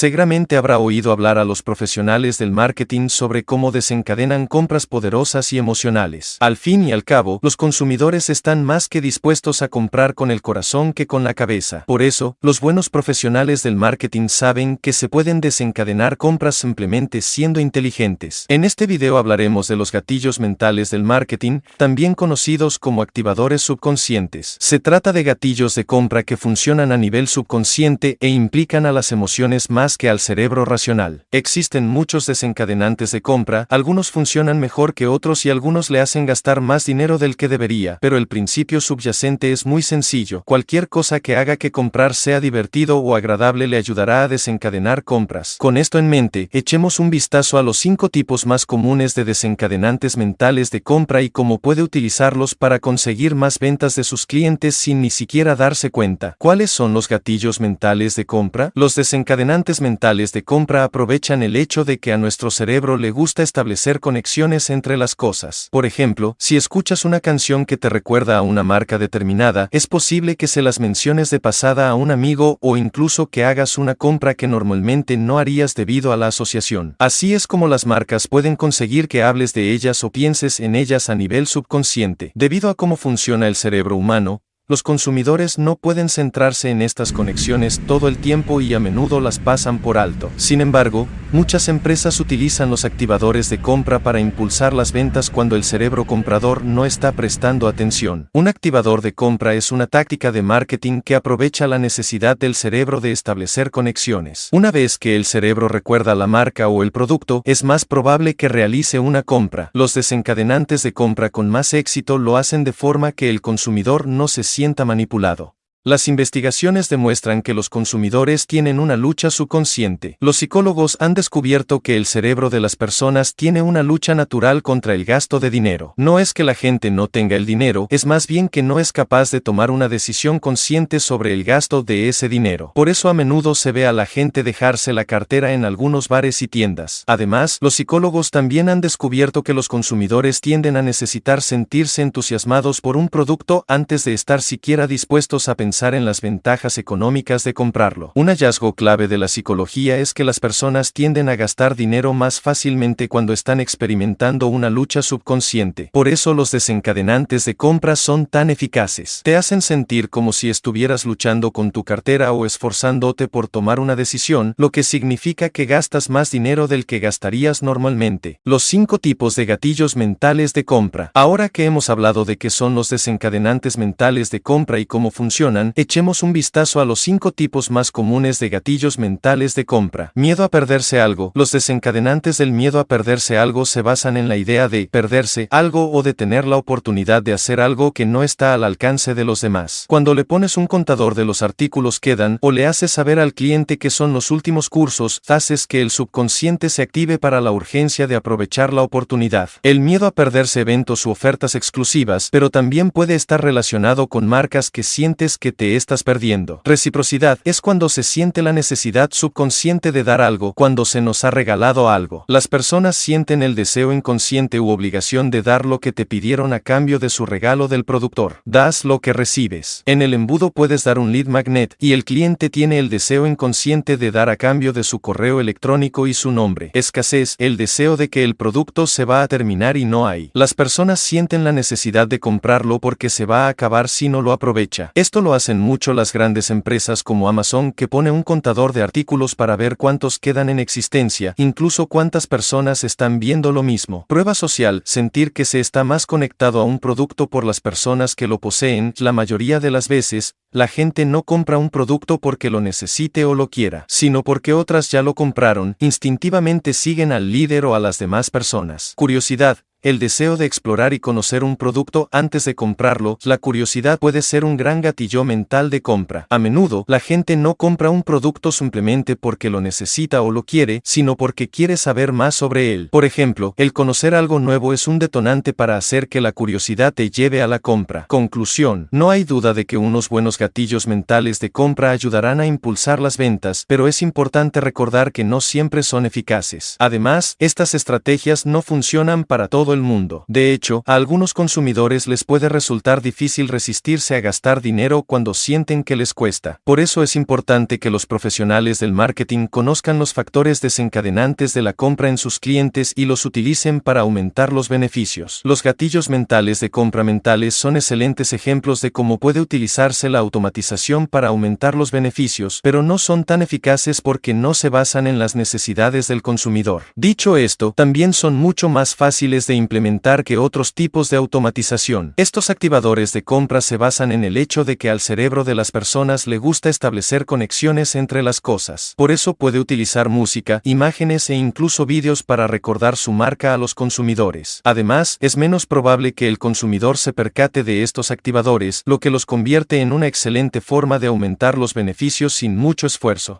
Seguramente habrá oído hablar a los profesionales del marketing sobre cómo desencadenan compras poderosas y emocionales. Al fin y al cabo, los consumidores están más que dispuestos a comprar con el corazón que con la cabeza. Por eso, los buenos profesionales del marketing saben que se pueden desencadenar compras simplemente siendo inteligentes. En este video hablaremos de los gatillos mentales del marketing, también conocidos como activadores subconscientes. Se trata de gatillos de compra que funcionan a nivel subconsciente e implican a las emociones más que al cerebro racional. Existen muchos desencadenantes de compra, algunos funcionan mejor que otros y algunos le hacen gastar más dinero del que debería, pero el principio subyacente es muy sencillo. Cualquier cosa que haga que comprar sea divertido o agradable le ayudará a desencadenar compras. Con esto en mente, echemos un vistazo a los cinco tipos más comunes de desencadenantes mentales de compra y cómo puede utilizarlos para conseguir más ventas de sus clientes sin ni siquiera darse cuenta. ¿Cuáles son los gatillos mentales de compra? Los desencadenantes mentales de compra aprovechan el hecho de que a nuestro cerebro le gusta establecer conexiones entre las cosas. Por ejemplo, si escuchas una canción que te recuerda a una marca determinada, es posible que se las menciones de pasada a un amigo o incluso que hagas una compra que normalmente no harías debido a la asociación. Así es como las marcas pueden conseguir que hables de ellas o pienses en ellas a nivel subconsciente. Debido a cómo funciona el cerebro humano, los consumidores no pueden centrarse en estas conexiones todo el tiempo y a menudo las pasan por alto. Sin embargo, muchas empresas utilizan los activadores de compra para impulsar las ventas cuando el cerebro comprador no está prestando atención. Un activador de compra es una táctica de marketing que aprovecha la necesidad del cerebro de establecer conexiones. Una vez que el cerebro recuerda la marca o el producto, es más probable que realice una compra. Los desencadenantes de compra con más éxito lo hacen de forma que el consumidor no se sienta manipulado. Las investigaciones demuestran que los consumidores tienen una lucha subconsciente. Los psicólogos han descubierto que el cerebro de las personas tiene una lucha natural contra el gasto de dinero. No es que la gente no tenga el dinero, es más bien que no es capaz de tomar una decisión consciente sobre el gasto de ese dinero. Por eso a menudo se ve a la gente dejarse la cartera en algunos bares y tiendas. Además, los psicólogos también han descubierto que los consumidores tienden a necesitar sentirse entusiasmados por un producto antes de estar siquiera dispuestos a pensar pensar en las ventajas económicas de comprarlo. Un hallazgo clave de la psicología es que las personas tienden a gastar dinero más fácilmente cuando están experimentando una lucha subconsciente. Por eso los desencadenantes de compra son tan eficaces. Te hacen sentir como si estuvieras luchando con tu cartera o esforzándote por tomar una decisión, lo que significa que gastas más dinero del que gastarías normalmente. Los cinco tipos de gatillos mentales de compra. Ahora que hemos hablado de qué son los desencadenantes mentales de compra y cómo funcionan, echemos un vistazo a los cinco tipos más comunes de gatillos mentales de compra. Miedo a perderse algo. Los desencadenantes del miedo a perderse algo se basan en la idea de perderse algo o de tener la oportunidad de hacer algo que no está al alcance de los demás. Cuando le pones un contador de los artículos quedan o le haces saber al cliente que son los últimos cursos, haces que el subconsciente se active para la urgencia de aprovechar la oportunidad. El miedo a perderse eventos u ofertas exclusivas, pero también puede estar relacionado con marcas que sientes que te estás perdiendo. Reciprocidad es cuando se siente la necesidad subconsciente de dar algo, cuando se nos ha regalado algo. Las personas sienten el deseo inconsciente u obligación de dar lo que te pidieron a cambio de su regalo del productor. Das lo que recibes. En el embudo puedes dar un lead magnet y el cliente tiene el deseo inconsciente de dar a cambio de su correo electrónico y su nombre. Escasez, el deseo de que el producto se va a terminar y no hay. Las personas sienten la necesidad de comprarlo porque se va a acabar si no lo aprovecha. Esto lo hacen mucho las grandes empresas como Amazon que pone un contador de artículos para ver cuántos quedan en existencia, incluso cuántas personas están viendo lo mismo. Prueba social, sentir que se está más conectado a un producto por las personas que lo poseen, la mayoría de las veces, la gente no compra un producto porque lo necesite o lo quiera, sino porque otras ya lo compraron, instintivamente siguen al líder o a las demás personas. Curiosidad, el deseo de explorar y conocer un producto antes de comprarlo, la curiosidad puede ser un gran gatillo mental de compra. A menudo, la gente no compra un producto simplemente porque lo necesita o lo quiere, sino porque quiere saber más sobre él. Por ejemplo, el conocer algo nuevo es un detonante para hacer que la curiosidad te lleve a la compra. Conclusión. No hay duda de que unos buenos gatillos mentales de compra ayudarán a impulsar las ventas, pero es importante recordar que no siempre son eficaces. Además, estas estrategias no funcionan para todo el mundo. De hecho, a algunos consumidores les puede resultar difícil resistirse a gastar dinero cuando sienten que les cuesta. Por eso es importante que los profesionales del marketing conozcan los factores desencadenantes de la compra en sus clientes y los utilicen para aumentar los beneficios. Los gatillos mentales de compra mentales son excelentes ejemplos de cómo puede utilizarse la automatización para aumentar los beneficios, pero no son tan eficaces porque no se basan en las necesidades del consumidor. Dicho esto, también son mucho más fáciles de implementar que otros tipos de automatización. Estos activadores de compra se basan en el hecho de que al cerebro de las personas le gusta establecer conexiones entre las cosas. Por eso puede utilizar música, imágenes e incluso vídeos para recordar su marca a los consumidores. Además, es menos probable que el consumidor se percate de estos activadores, lo que los convierte en una excelente forma de aumentar los beneficios sin mucho esfuerzo.